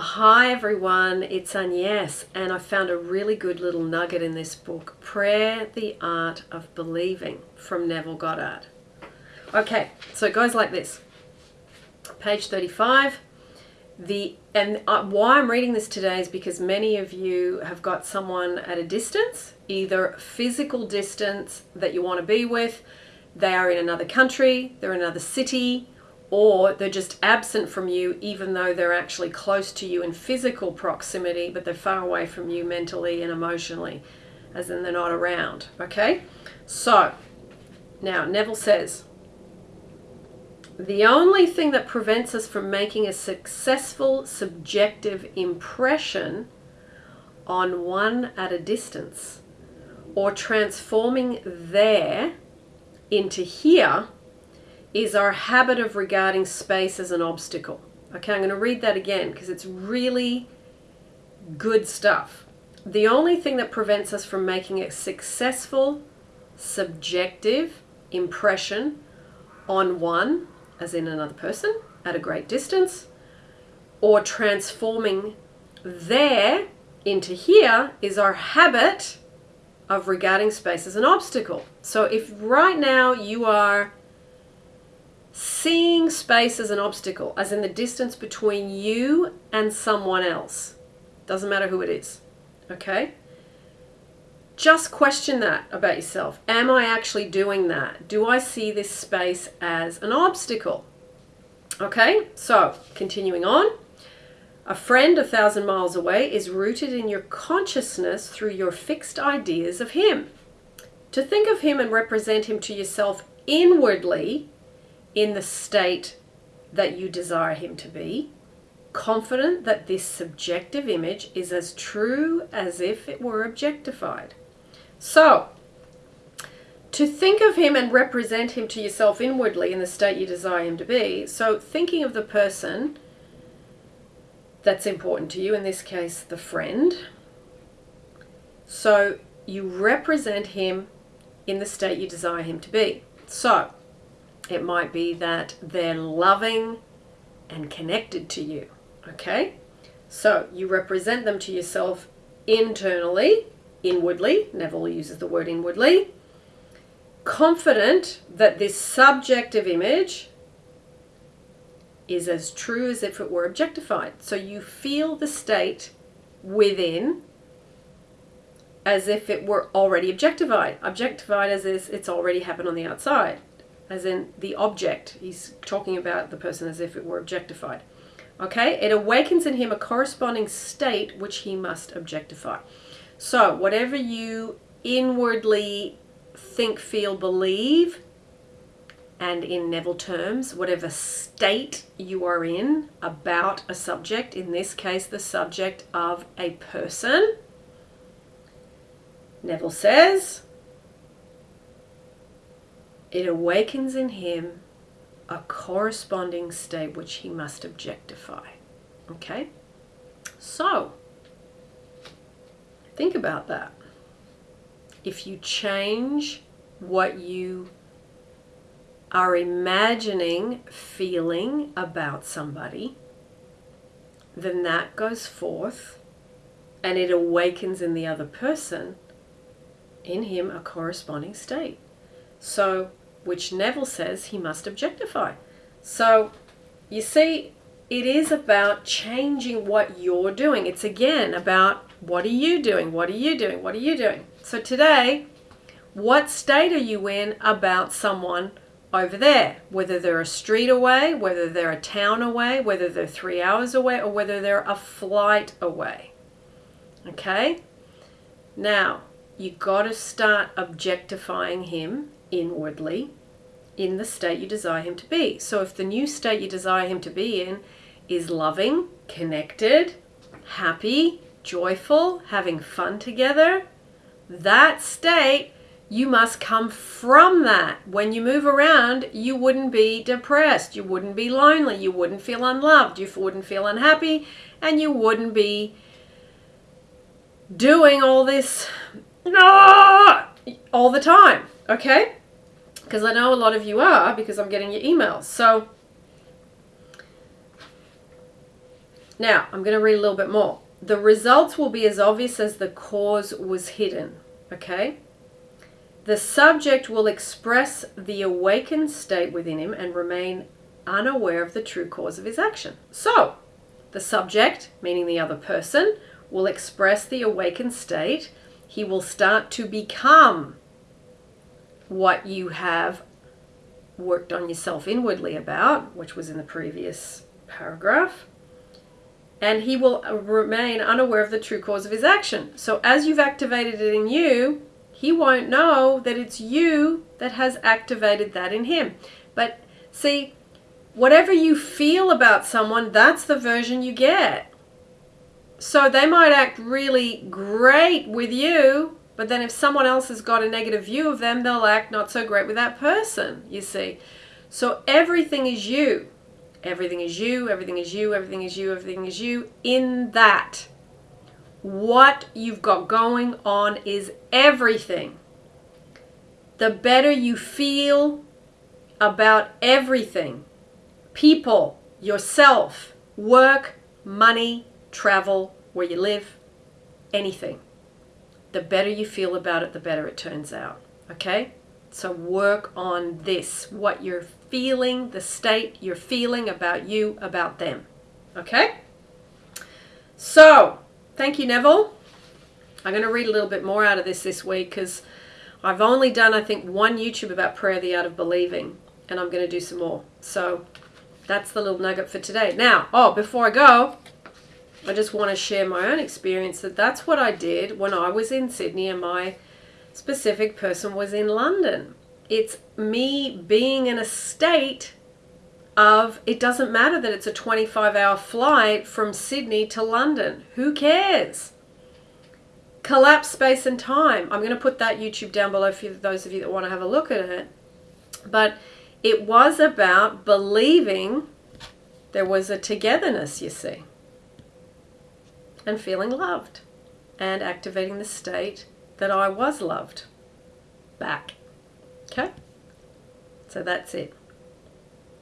Hi everyone, it's Agnes, and I found a really good little nugget in this book, Prayer, the Art of Believing, from Neville Goddard. Okay, so it goes like this. Page 35. The and uh, why I'm reading this today is because many of you have got someone at a distance, either physical distance that you want to be with, they are in another country, they're in another city, or they're just absent from you even though they're actually close to you in physical proximity but they're far away from you mentally and emotionally as in they're not around okay? So now neville says the only thing that prevents us from making a successful subjective impression on one at a distance or transforming there into here is our habit of regarding space as an obstacle. Okay, I'm going to read that again because it's really good stuff. The only thing that prevents us from making a successful subjective impression on one, as in another person, at a great distance, or transforming there into here is our habit of regarding space as an obstacle. So if right now you are seeing space as an obstacle, as in the distance between you and someone else. Doesn't matter who it is. Okay? Just question that about yourself. Am I actually doing that? Do I see this space as an obstacle? Okay, so continuing on. A friend a thousand miles away is rooted in your consciousness through your fixed ideas of him. To think of him and represent him to yourself inwardly in the state that you desire him to be, confident that this subjective image is as true as if it were objectified. So, to think of him and represent him to yourself inwardly in the state you desire him to be, so thinking of the person that's important to you, in this case, the friend. So, you represent him in the state you desire him to be. So, it might be that they're loving and connected to you. Okay? So you represent them to yourself internally, inwardly. Neville uses the word inwardly. Confident that this subjective image is as true as if it were objectified. So you feel the state within as if it were already objectified. Objectified as if it's already happened on the outside as in the object. He's talking about the person as if it were objectified. Okay, it awakens in him a corresponding state which he must objectify. So, whatever you inwardly think, feel, believe, and in Neville terms, whatever state you are in about a subject, in this case, the subject of a person, Neville says, it awakens in him a corresponding state which he must objectify. Okay? So, think about that. If you change what you are imagining feeling about somebody, then that goes forth and it awakens in the other person, in him, a corresponding state. So, which Neville says he must objectify. So, you see, it is about changing what you're doing. It's again about what are you doing? What are you doing? What are you doing? So, today, what state are you in about someone over there? Whether they're a street away, whether they're a town away, whether they're three hours away, or whether they're a flight away. Okay? Now, you've got to start objectifying him inwardly in the state you desire him to be. So if the new state you desire him to be in is loving, connected, happy, joyful, having fun together, that state you must come from that. When you move around, you wouldn't be depressed, you wouldn't be lonely, you wouldn't feel unloved, you wouldn't feel unhappy, and you wouldn't be doing all this ah, all the time. Okay? Because I know a lot of you are because I'm getting your emails. So Now, I'm going to read a little bit more. The results will be as obvious as the cause was hidden. Okay? The subject will express the awakened state within him and remain unaware of the true cause of his action. So, the subject, meaning the other person, will express the awakened state. He will start to become what you have worked on yourself inwardly about, which was in the previous paragraph. And he will remain unaware of the true cause of his action. So, as you've activated it in you, he won't know that it's you that has activated that in him. But see, whatever you feel about someone, that's the version you get. So they might act really great with you, but then if someone else has got a negative view of them, they'll act not so great with that person, you see. So everything is you. Everything is you, everything is you, everything is you, everything is you. In that, what you've got going on is everything. The better you feel about everything people, yourself, work, money, travel, where you live, anything. The better you feel about it, the better it turns out. Okay? So work on this what you're feeling, the state you're feeling about you, about them. Okay? So, thank you, Neville. I'm going to read a little bit more out of this this week because I've only done, I think, one YouTube about prayer, the art of believing, and I'm going to do some more. So, that's the little nugget for today. Now, oh, before I go, I just want to share my own experience that that's what I did when I was in Sydney and my specific person was in London. It's me being in a state of it doesn't matter that it's a 25 hour flight from Sydney to London. Who cares? Collapse space and time. I'm going to put that YouTube down below for those of you that want to have a look at it. But it was about believing there was a togetherness, you see, and feeling loved and activating the state that I was loved back. Okay? So that's it.